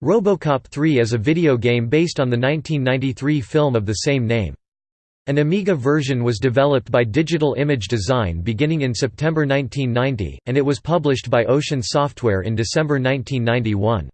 RoboCop 3 is a video game based on the 1993 film of the same name. An Amiga version was developed by Digital Image Design beginning in September 1990, and it was published by Ocean Software in December 1991.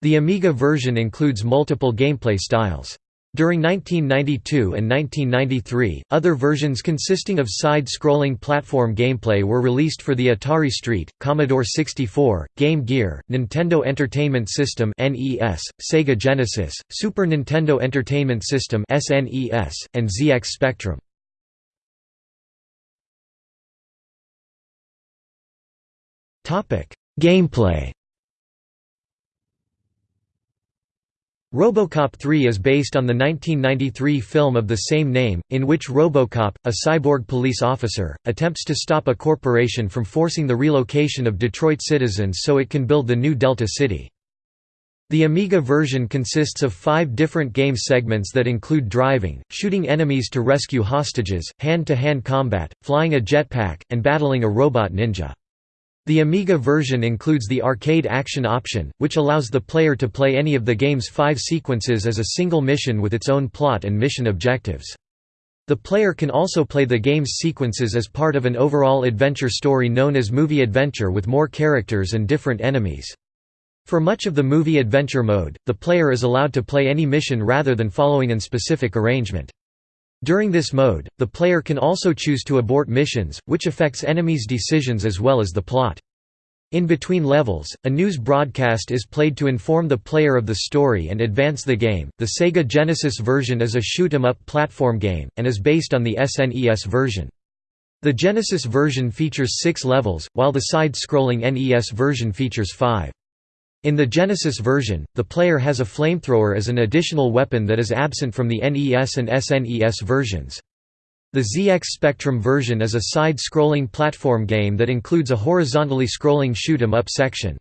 The Amiga version includes multiple gameplay styles. During 1992 and 1993, other versions consisting of side-scrolling platform gameplay were released for the Atari ST, Commodore 64, Game Gear, Nintendo Entertainment System (NES), Sega Genesis, Super Nintendo Entertainment System (SNES), and ZX Spectrum. Topic: Gameplay RoboCop 3 is based on the 1993 film of the same name, in which RoboCop, a cyborg police officer, attempts to stop a corporation from forcing the relocation of Detroit citizens so it can build the new Delta City. The Amiga version consists of five different game segments that include driving, shooting enemies to rescue hostages, hand-to-hand -hand combat, flying a jetpack, and battling a robot ninja. The Amiga version includes the arcade action option, which allows the player to play any of the game's five sequences as a single mission with its own plot and mission objectives. The player can also play the game's sequences as part of an overall adventure story known as Movie Adventure with more characters and different enemies. For much of the Movie Adventure mode, the player is allowed to play any mission rather than following an specific arrangement. During this mode, the player can also choose to abort missions, which affects enemies' decisions as well as the plot. In between levels, a news broadcast is played to inform the player of the story and advance the game. The Sega Genesis version is a shoot 'em up platform game, and is based on the SNES version. The Genesis version features six levels, while the side scrolling NES version features five. In the Genesis version, the player has a flamethrower as an additional weapon that is absent from the NES and SNES versions. The ZX Spectrum version is a side-scrolling platform game that includes a horizontally scrolling shoot 'em up section.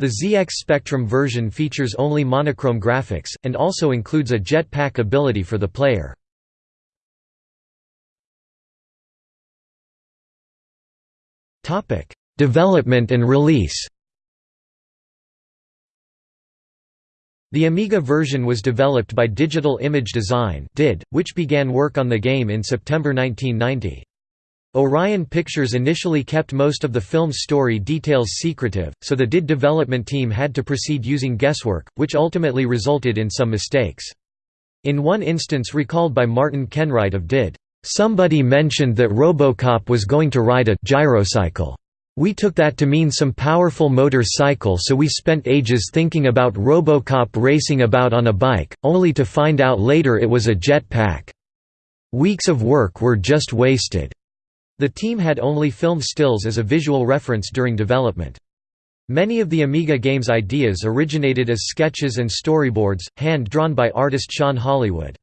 The ZX Spectrum version features only monochrome graphics, and also includes a jetpack ability for the player. Development and release The Amiga version was developed by Digital Image Design which began work on the game in September 1990. Orion Pictures initially kept most of the film's story details secretive, so the DID development team had to proceed using guesswork, which ultimately resulted in some mistakes. In one instance recalled by Martin Kenwright of DID, "...somebody mentioned that Robocop was going to ride a gyrocycle." We took that to mean some powerful motor cycle so we spent ages thinking about Robocop racing about on a bike, only to find out later it was a jet pack. Weeks of work were just wasted." The team had only film stills as a visual reference during development. Many of the Amiga game's ideas originated as sketches and storyboards, hand-drawn by artist Sean Hollywood.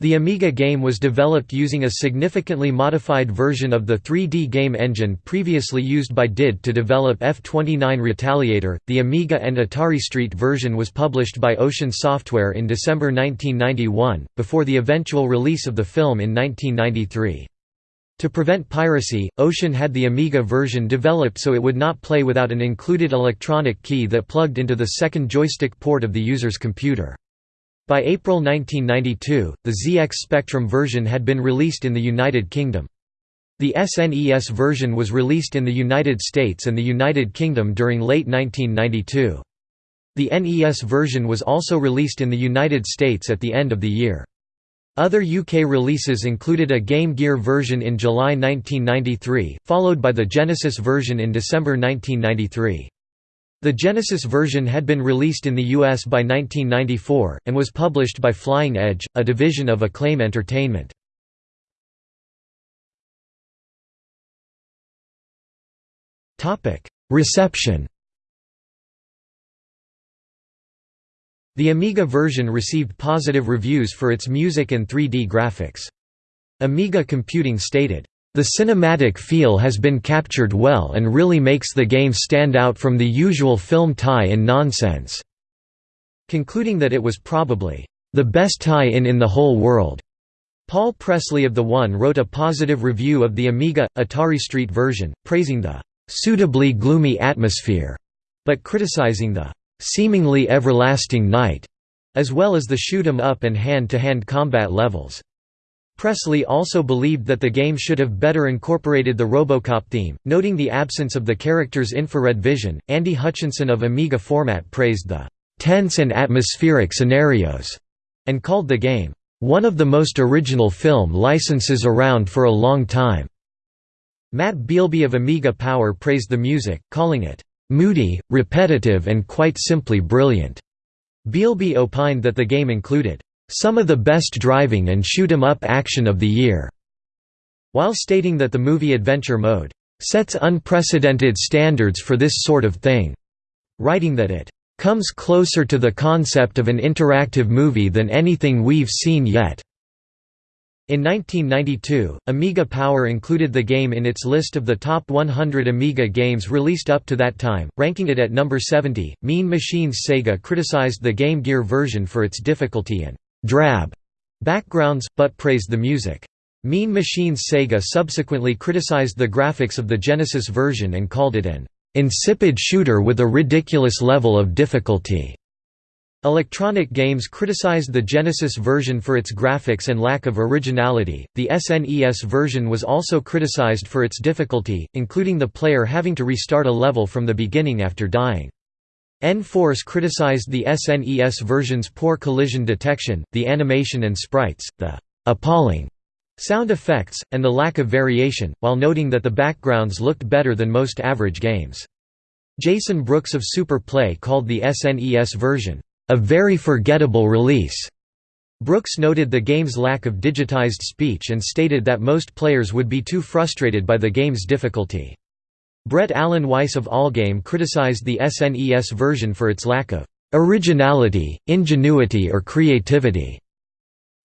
The Amiga game was developed using a significantly modified version of the 3D game engine previously used by DID to develop F-29 Retaliator. The Amiga and Atari ST version was published by Ocean Software in December 1991, before the eventual release of the film in 1993. To prevent piracy, Ocean had the Amiga version developed so it would not play without an included electronic key that plugged into the second joystick port of the user's computer. By April 1992, the ZX Spectrum version had been released in the United Kingdom. The SNES version was released in the United States and the United Kingdom during late 1992. The NES version was also released in the United States at the end of the year. Other UK releases included a Game Gear version in July 1993, followed by the Genesis version in December 1993. The Genesis version had been released in the US by 1994, and was published by Flying Edge, a division of Acclaim Entertainment. Reception The Amiga version received positive reviews for its music and 3D graphics. Amiga Computing stated, the cinematic feel has been captured well and really makes the game stand out from the usual film tie-in nonsense", concluding that it was probably, "...the best tie-in in the whole world." Paul Presley of The One wrote a positive review of the Amiga, Atari ST version, praising the "...suitably gloomy atmosphere", but criticizing the seemingly everlasting night, as well as the shoot 'em up and hand-to-hand -hand combat levels. Presley also believed that the game should have better incorporated the Robocop theme, noting the absence of the character's infrared vision. Andy Hutchinson of Amiga Format praised the tense and atmospheric scenarios and called the game one of the most original film licenses around for a long time. Matt Bielby of Amiga Power praised the music, calling it moody, repetitive and quite simply brilliant. Bielby opined that the game included some of the best driving and shoot 'em up action of the year, while stating that the movie Adventure Mode sets unprecedented standards for this sort of thing, writing that it comes closer to the concept of an interactive movie than anything we've seen yet. In 1992, Amiga Power included the game in its list of the top 100 Amiga games released up to that time, ranking it at number 70. Mean Machines Sega criticized the Game Gear version for its difficulty and drab backgrounds, but praised the music. Mean Machines Sega subsequently criticized the graphics of the Genesis version and called it an insipid shooter with a ridiculous level of difficulty. Electronic Games criticized the Genesis version for its graphics and lack of originality. The SNES version was also criticized for its difficulty, including the player having to restart a level from the beginning after dying. N-Force criticized the SNES version's poor collision detection, the animation and sprites, the appalling sound effects, and the lack of variation, while noting that the backgrounds looked better than most average games. Jason Brooks of Super Play called the SNES version a very forgettable release. Brooks noted the game's lack of digitized speech and stated that most players would be too frustrated by the game's difficulty. Brett Alan Weiss of Allgame criticized the SNES version for its lack of originality, ingenuity or creativity.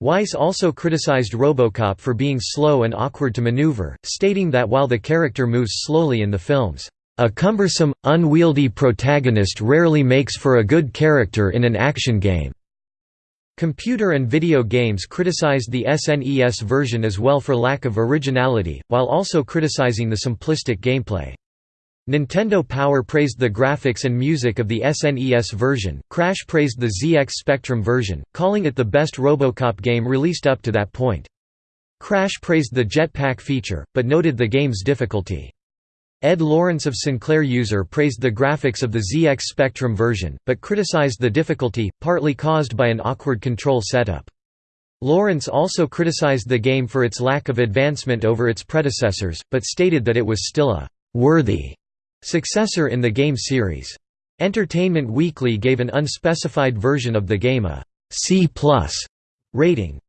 Weiss also criticized Robocop for being slow and awkward to maneuver, stating that while the character moves slowly in the films, a cumbersome, unwieldy protagonist rarely makes for a good character in an action game. Computer and video games criticized the SNES version as well for lack of originality, while also criticizing the simplistic gameplay. Nintendo Power praised the graphics and music of the SNES version, Crash praised the ZX Spectrum version, calling it the best Robocop game released up to that point. Crash praised the jetpack feature, but noted the game's difficulty. Ed Lawrence of Sinclair User praised the graphics of the ZX Spectrum version, but criticized the difficulty, partly caused by an awkward control setup. Lawrence also criticized the game for its lack of advancement over its predecessors, but stated that it was still a «worthy» successor in the game series. Entertainment Weekly gave an unspecified version of the game a C rating.